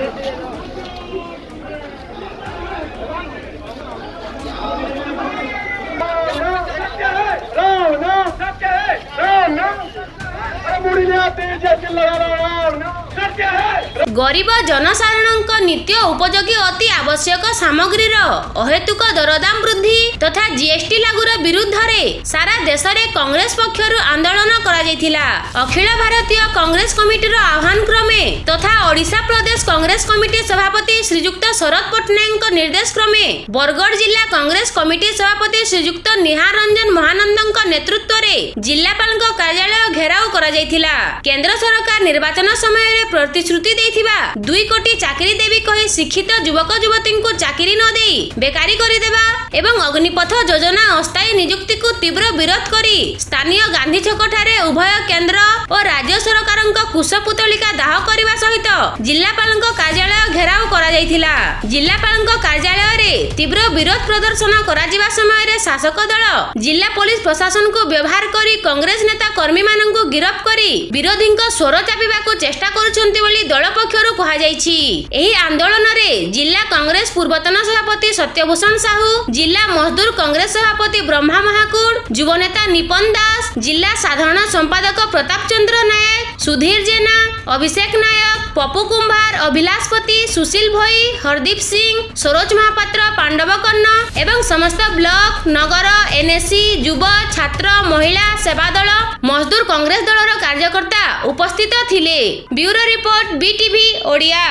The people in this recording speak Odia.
राम न ते राम नाम ଗରିବ ଜନସାଧାରଣଙ୍କ ନିତ୍ୟ ଉପଯୋଗୀ ଅତି ଆବଶ୍ୟକ ସାମଗ୍ରୀର ଅହେତୁକ ଦରଦାମ ବୃଦ୍ଧି ତଥା ଜିଏସଟି ଲାଗୁର ବିରୁଦ୍ଧରେ ସାରା ଦେଶରେ କଂଗ୍ରେସ ପକ୍ଷରୁ ଆନ୍ଦୋଳନ କରାଯାଇଥିଲା। ଅଖିଳ ଭାରତୀୟ କଂଗ୍ରେସ କମିଟିର ଆହ୍ୱାନ କ୍ରମେ ତଥା ଓଡ଼ିଶା ପ୍ରଦେଶ କଂଗ୍ରେସ କମିଟି ସଭାପତି ଶ୍ରୀଯୁକ୍ତ ଶରଦ ପଟ୍ଟନାୟକଙ୍କ ନିର୍ଦ୍ଦେଶ କ୍ରମେ ବରଗଡ଼ ଜିଲ୍ଲା କଂଗ୍ରେସ କମିଟି ସଭାପତି ଶ୍ରୀଯୁକ୍ତ ନିହାର ରଞ୍ଜନ ମହାନନ୍ଦଙ୍କ ନେତୃତ୍ୱରେ ଜିଲ୍ଲାପାଳଙ୍କ କାର୍ଯ୍ୟାଳୟ ଘେରାଉ କରାଯାଇଥିଲା। କେନ୍ଦ୍ର ସରକାର ନିର୍ବାଚନ ସମୟରେ ପ୍ରତିଶ୍ରୁତି ଦେଇଥିବା ଦୁଇ କୋଟି ଚାକିରି ଦେବି କହି ଶିକ୍ଷିତ ଯୁବକ ଯୁବତୀଙ୍କୁ ଚାକିରି ନ ଦେଇ ବେକାରୀ କରିଦେବା ଏବଂ ଅଗ୍ନିପଥ ଯୋଜନା ଅସ୍ଥାୟୀ ନିଯୁକ୍ତିକୁ ତୀବ୍ର ବିରୋଧ କରି ସ୍ଥାନୀୟ ଗାନ୍ଧୀ ଛକଠାରେ ଉଭୟ କେନ୍ଦ୍ର ଓ ରାଜ୍ୟ ସରକାରଙ୍କ କୁଶପୁତଳିକା ଦାହ କରିବା ସହିତ ଜିଲ୍ଲାପାଳଙ୍କ କାର୍ଯ୍ୟାଳୟ ଘେରାଉ କରାଯାଇଥିଲା। ଜିଲ୍ଲାପାଳଙ୍କ କାର୍ଯ୍ୟାଳୟରେ ତୀବ୍ର ବିରୋଧ ପ୍ରଦର୍ଶନ କରାଯିବା ସମୟରେ ଶାସକ ଦଳ ଜିଲ୍ଲା ପୋଲିସ ପ୍ରଶାସନକୁ ବ୍ୟବହାର କରି କଂଗ୍ରେସ ନେତା କର୍ମୀମାନଙ୍କୁ ଗିରଫ କରି ବିରୋଧୀଙ୍କ ସ୍ୱର ଚାପିବାକୁ ଚେଷ୍ଟା କରୁଛନ୍ତି ବୋଲି ଦଳ ପକ୍ଷରୁ କୁହାଯାଇଛି। ଏହି ଆନ୍ଦୋଳନରେ ଜିଲ୍ଲା କଂଗ୍ରେସ ପୂର୍ବତନ ସଭାପତି ସତ୍ୟଭୂଷଣ ସାହୁ ଜିଲ୍ଲା ମଜଦୁର କଂଗ୍ରେସ ସଭାପତି ବ୍ରହ୍ମା ମହାକୁଡ ଯୁବନେତା ନିପନ ଦାସ ଜିଲ୍ଲା ସାଧାରଣ ସମ୍ପାଦକ ପ୍ରତାପ ଚନ୍ଦ୍ର ନାୟକ ସୁଧୀର ଜେନା ଅଭିଷେକ ନାୟକ ପପୁ କୁମ୍ଭାର ଅଭିଲାଷପତି ସୁଶୀଲ ଭୋଇ ହରଦୀପ ସିଂ ସରୋଜ ମହାପାତ୍ର ପାଣ୍ଡବ କର୍ଣ୍ଣ ଏବଂ ସମସ୍ତ ବ୍ଲକ ନଗର ଏନ୍ଏସି ଯୁବ ଛାତ୍ର ମହିଳା ସେବା ଦଳ ମଜଦୁର କଂଗ୍ରେସ ଦଳର କାର୍ଯ୍ୟକର୍ତ୍ତା ଉପସ୍ଥିତ ଥିଲେ। Bureau report BTV Odia.